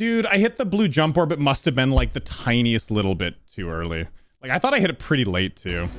Dude, I hit the blue jump orb. It must have been like the tiniest little bit too early. Like I thought I hit it pretty late too.